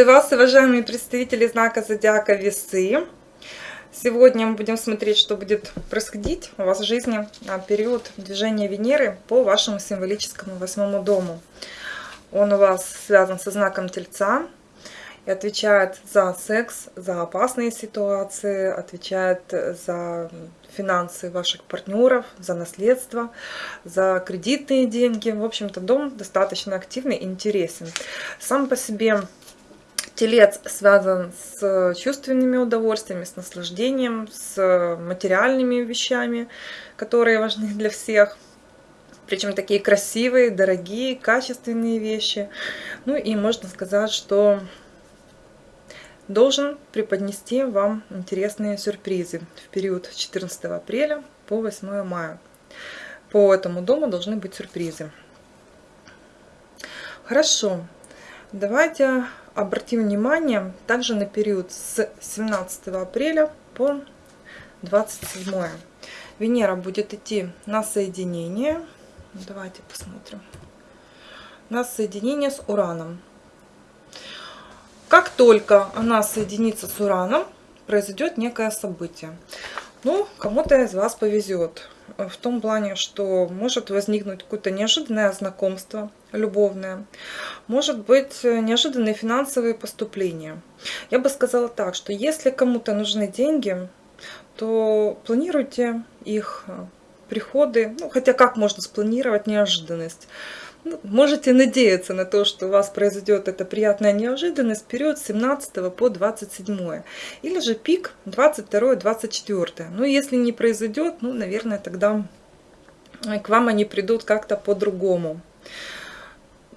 Приветствую вас, уважаемые представители знака Зодиака Весы. Сегодня мы будем смотреть, что будет происходить у вас в жизни на период движения Венеры по вашему символическому восьмому дому. Он у вас связан со знаком Тельца и отвечает за секс, за опасные ситуации, отвечает за финансы ваших партнеров, за наследство, за кредитные деньги. В общем-то, дом достаточно активный и интересен. Сам по себе Телец связан с чувственными удовольствиями, с наслаждением, с материальными вещами, которые важны для всех. Причем такие красивые, дорогие, качественные вещи. Ну и можно сказать, что должен преподнести вам интересные сюрпризы в период с 14 апреля по 8 мая. По этому дому должны быть сюрпризы. Хорошо, давайте обратим внимание также на период с 17 апреля по 27. Венера будет идти на соединение. Давайте посмотрим. На соединение с Ураном. Как только она соединится с Ураном, произойдет некое событие. Ну, кому-то из вас повезет. В том плане, что может возникнуть какое-то неожиданное знакомство, любовное. Может быть, неожиданные финансовые поступления. Я бы сказала так, что если кому-то нужны деньги, то планируйте их приходы. Ну, хотя как можно спланировать неожиданность? Ну, можете надеяться на то, что у вас произойдет эта приятная неожиданность в период с 17 по 27. Или же пик 22-24. Ну, если не произойдет, ну, наверное, тогда к вам они придут как-то по-другому.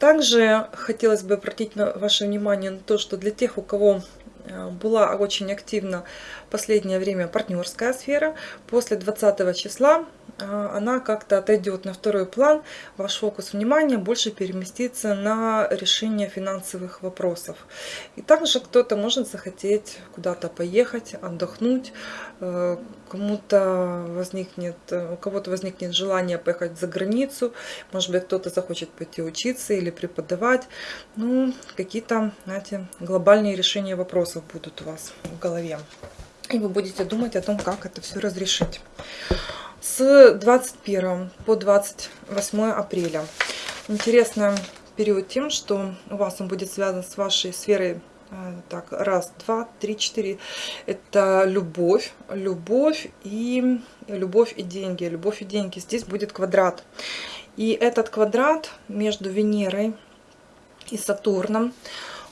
Также хотелось бы обратить ваше внимание на то, что для тех, у кого э, была очень активна в последнее время партнерская сфера, после 20 числа она как-то отойдет на второй план, ваш фокус внимания больше переместится на решение финансовых вопросов. И также кто-то может захотеть куда-то поехать, отдохнуть, э, кому-то возникнет, у кого-то возникнет желание поехать за границу, может быть кто-то захочет пойти учиться или преподавать. Ну, какие-то, знаете, глобальные решения вопросов будут у вас в голове. И вы будете думать о том, как это все разрешить с 21 по 28 апреля. Интересный период тем, что у вас он будет связан с вашей сферой э, так, раз, два, три, четыре. Это любовь, любовь и любовь и деньги. Любовь и деньги. Здесь будет квадрат. И этот квадрат между Венерой и Сатурном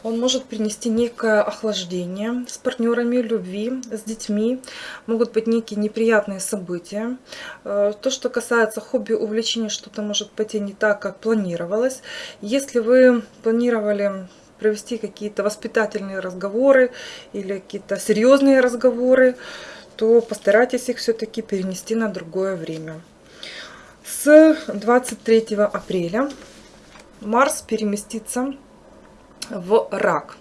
он может принести некое охлаждение с партнерами, любви, с детьми. Могут быть некие неприятные события. Э, то, что касается хобби, увлечений, что-то может пойти не так, как планировалось. Если вы планировали провести какие-то воспитательные разговоры или какие-то серьезные разговоры, то постарайтесь их все-таки перенести на другое время. С 23 апреля Марс переместится в рак.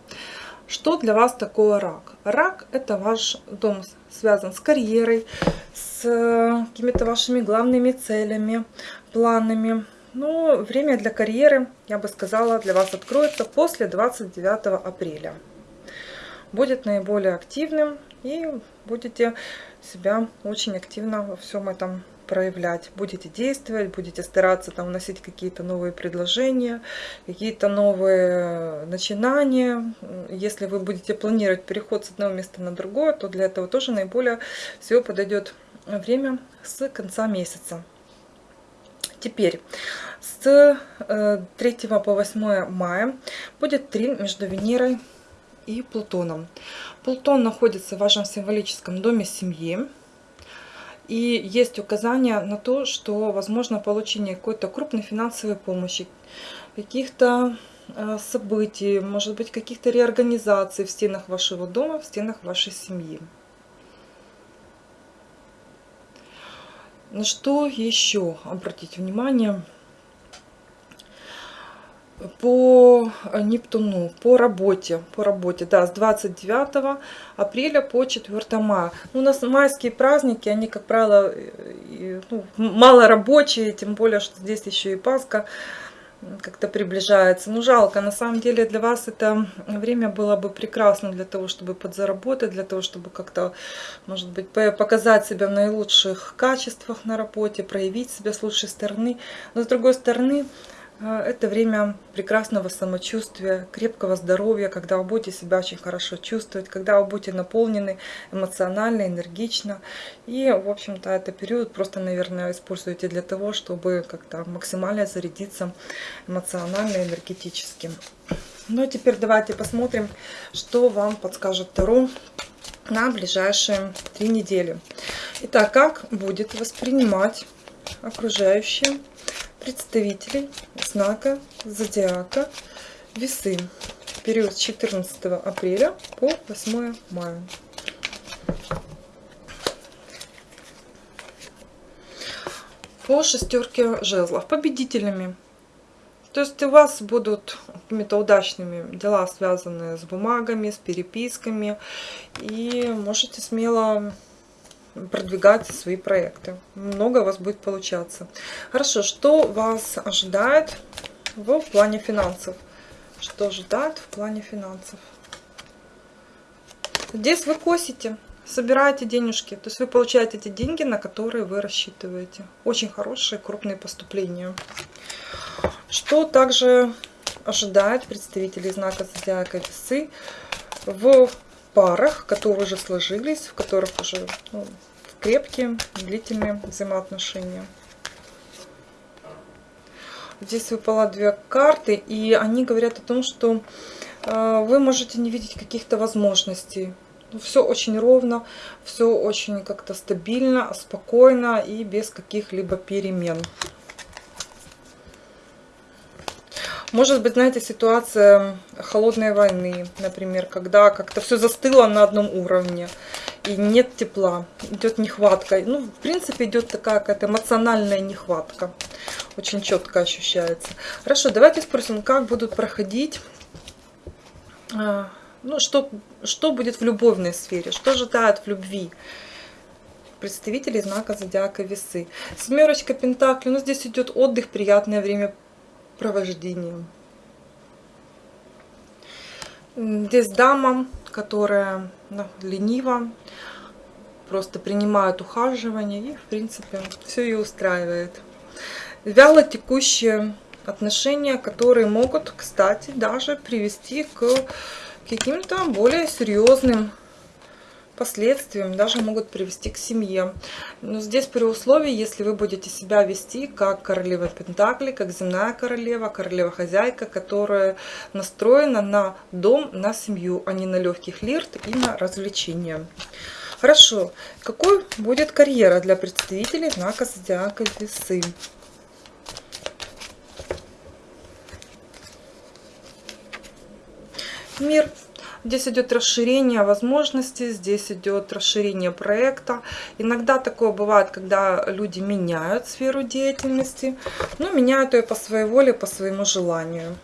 Что для вас такое рак? Рак – это ваш дом, связан с карьерой, с какими-то вашими главными целями, планами. Но время для карьеры, я бы сказала, для вас откроется после 29 апреля. Будет наиболее активным и будете себя очень активно во всем этом проявлять, будете действовать, будете стараться там вносить какие-то новые предложения, какие-то новые начинания. Если вы будете планировать переход с одного места на другое, то для этого тоже наиболее всего подойдет время с конца месяца. Теперь с 3 э, по 8 мая будет три между Венерой и Плутоном. Плутон находится в вашем символическом доме семьи. И есть указания на то, что возможно получение какой-то крупной финансовой помощи, каких-то э, событий, может быть, каких-то реорганизаций в стенах вашего дома, в стенах вашей семьи. На что еще обратить внимание? По Нептуну, по работе, по работе, да, с 29 апреля по 4 мая. Ну, у нас майские праздники, они, как правило, ну, мало рабочие, тем более, что здесь еще и Пасха. как-то приближается. Ну, жалко, на самом деле для вас это время было бы прекрасно для того, чтобы подзаработать, для того, чтобы как-то, может быть, показать себя в наилучших качествах на работе, проявить себя с лучшей стороны. Но с другой стороны, это время прекрасного самочувствия, крепкого здоровья, когда вы будете себя очень хорошо чувствовать, когда вы будете наполнены эмоционально, энергично. И, в общем-то, это период просто, наверное, используйте для того, чтобы как-то максимально зарядиться эмоционально, энергетически. Ну, а теперь давайте посмотрим, что вам подскажет Таро на ближайшие три недели. Итак, как будет воспринимать окружающие представителей знака зодиака весы период с 14 апреля по 8 мая. По шестерке жезлов победителями. То есть у вас будут какими-то удачными дела, связанные с бумагами, с переписками. И можете смело продвигать свои проекты. Много у вас будет получаться. Хорошо, что вас ожидает в плане финансов? Что ожидает в плане финансов? Здесь вы косите, собираете денежки. То есть вы получаете эти деньги, на которые вы рассчитываете. Очень хорошие, крупные поступления. Что также ожидает представителей знака зодиака весы в парах, которые уже сложились, в которых уже ну, крепкие, длительные взаимоотношения. Здесь выпало две карты, и они говорят о том, что э, вы можете не видеть каких-то возможностей. Ну, все очень ровно, все очень как-то стабильно, спокойно и без каких-либо перемен. Может быть, знаете, ситуация холодной войны, например, когда как-то все застыло на одном уровне и нет тепла, идет нехватка. Ну, в принципе, идет такая какая-то эмоциональная нехватка. Очень четко ощущается. Хорошо, давайте спросим, как будут проходить, а, ну, что, что будет в любовной сфере, что ожидают в любви представители знака зодиака весы. Семерочка пентаклей, ну, здесь идет отдых, приятное время провождением. Здесь дама, которая ну, ленива, просто принимает ухаживание и, в принципе, все ее устраивает. Вяло текущие отношения, которые могут, кстати, даже привести к каким-то более серьезным последствиям даже могут привести к семье. Но здесь при условии, если вы будете себя вести как королева Пентакли, как земная королева, королева-хозяйка, которая настроена на дом, на семью, а не на легкий флирт и на развлечения. Хорошо. Какой будет карьера для представителей знака зодиака Весы? Мир. Здесь идет расширение возможностей, здесь идет расширение проекта. Иногда такое бывает, когда люди меняют сферу деятельности, но меняют ее по своей воле, по своему желанию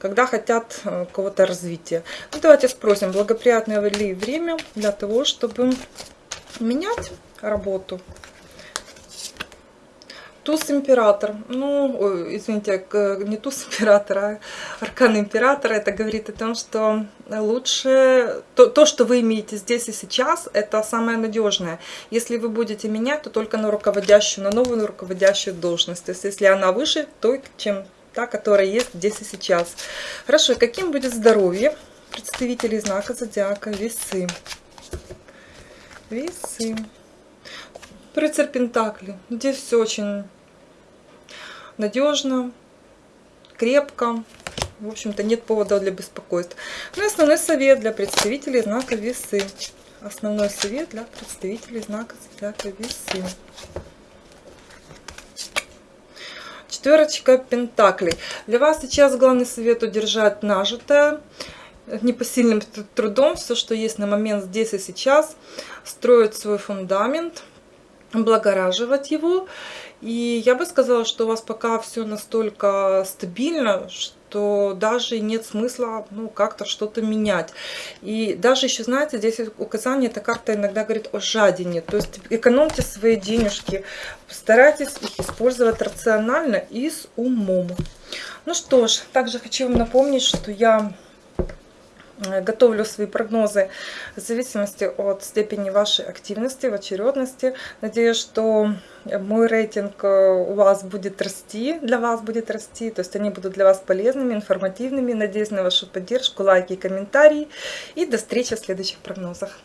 когда хотят э, кого-то развития. Ну, давайте спросим, благоприятное ли время для того, чтобы менять работу. Туз император. Ну, извините, не туз императора, а аркан императора. Это говорит о том, что лучше... То, то, что вы имеете здесь и сейчас, это самое надежное. Если вы будете менять, то только на руководящую, на новую руководящую должность. То есть, если она выше, то чем та, которая есть здесь и сейчас. Хорошо, каким будет здоровье представителей знака зодиака Весы? Весы. Рыцарь Пентакли. Здесь все очень надежно, крепко. В общем-то, нет повода для беспокойств. Ну и основной совет для представителей знака весы. Основной совет для представителей знака зодиака весы. Четверочка пентаклей. Для вас сейчас главный совет удержать нажитое непосильным трудом все, что есть на момент здесь и сейчас, строить свой фундамент, облагораживать его и я бы сказала, что у вас пока все настолько стабильно, что даже нет смысла ну, как-то что-то менять. И даже еще, знаете, здесь указание, эта карта иногда говорит о жадине. То есть экономьте свои денежки, старайтесь их использовать рационально и с умом. Ну что ж, также хочу вам напомнить, что я готовлю свои прогнозы в зависимости от степени вашей активности, в очередности. Надеюсь, что мой рейтинг э, у вас будет расти, для вас будет расти, то есть они будут для вас полезными, информативными. Надеюсь на вашу поддержку, лайки и комментарии. И до встречи в следующих прогнозах.